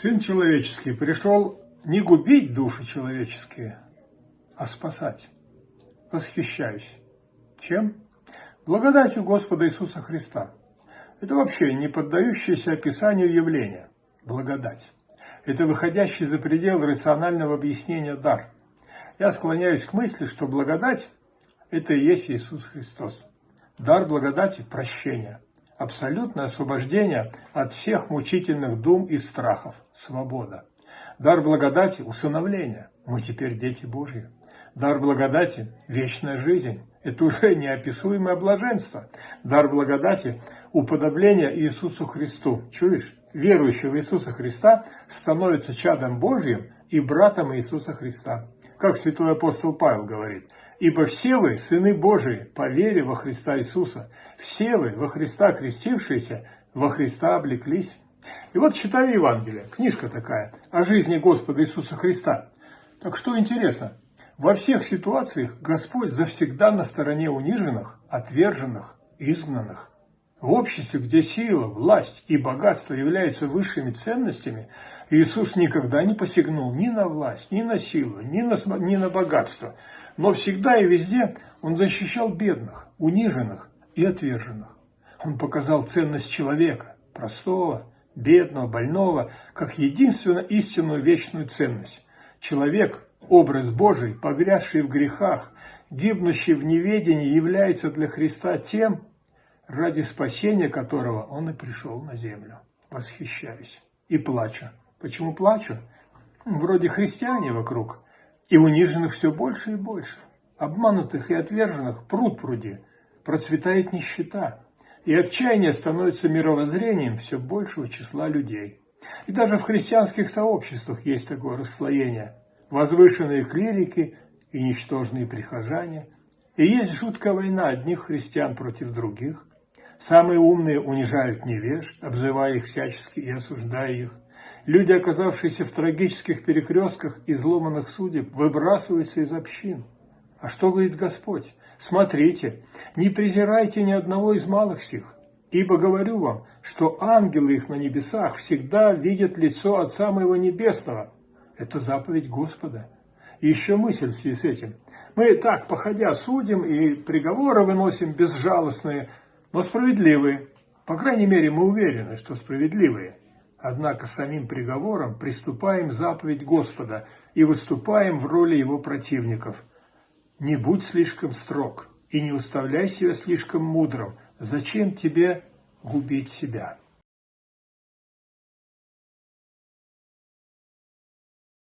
Сын человеческий пришел не губить души человеческие, а спасать. Восхищаюсь. Чем? Благодатью Господа Иисуса Христа. Это вообще не поддающееся описанию явление. Благодать. Это выходящий за пределы рационального объяснения дар. Я склоняюсь к мысли, что благодать – это и есть Иисус Христос. Дар благодати – прощение – абсолютное освобождение от всех мучительных дум и страхов, свобода. Дар благодати – усыновление. Мы теперь дети Божьи. Дар благодати – вечная жизнь. Это уже неописуемое блаженство. Дар благодати – уподобление Иисусу Христу. Чуешь? Верующий в Иисуса Христа становится чадом Божьим и братом Иисуса Христа. Как святой апостол Павел говорит – Ибо все вы, сыны Божии, по вере во Христа Иисуса, все вы, во Христа крестившиеся, во Христа облеклись. И вот читаю Евангелие, книжка такая, о жизни Господа Иисуса Христа. Так что интересно, во всех ситуациях Господь завсегда на стороне униженных, отверженных, изгнанных. В обществе, где сила, власть и богатство являются высшими ценностями, Иисус никогда не посягнул ни на власть, ни на силу, ни на, ни на богатство – но всегда и везде он защищал бедных, униженных и отверженных. Он показал ценность человека, простого, бедного, больного, как единственно истинную вечную ценность. Человек, образ Божий, погрязший в грехах, гибнущий в неведении, является для Христа тем, ради спасения которого он и пришел на землю. Восхищаюсь и плачу. Почему плачу? Вроде христиане вокруг – и униженных все больше и больше. Обманутых и отверженных пруд пруди. Процветает нищета. И отчаяние становится мировоззрением все большего числа людей. И даже в христианских сообществах есть такое расслоение. Возвышенные клирики и ничтожные прихожане. И есть жуткая война одних христиан против других. Самые умные унижают невежд, обзывая их всячески и осуждая их. Люди, оказавшиеся в трагических перекрестках изломанных судеб, выбрасываются из общин. А что говорит Господь? Смотрите, не презирайте ни одного из малых сих, ибо говорю вам, что ангелы их на небесах всегда видят лицо Отца Моего Небесного. Это заповедь Господа. И еще мысль в связи с этим. Мы так, походя, судим и приговоры выносим безжалостные, но справедливые. По крайней мере, мы уверены, что справедливые. Однако самим приговором приступаем заповедь Господа и выступаем в роли его противников. Не будь слишком строг и не уставляй себя слишком мудрым. Зачем тебе губить себя?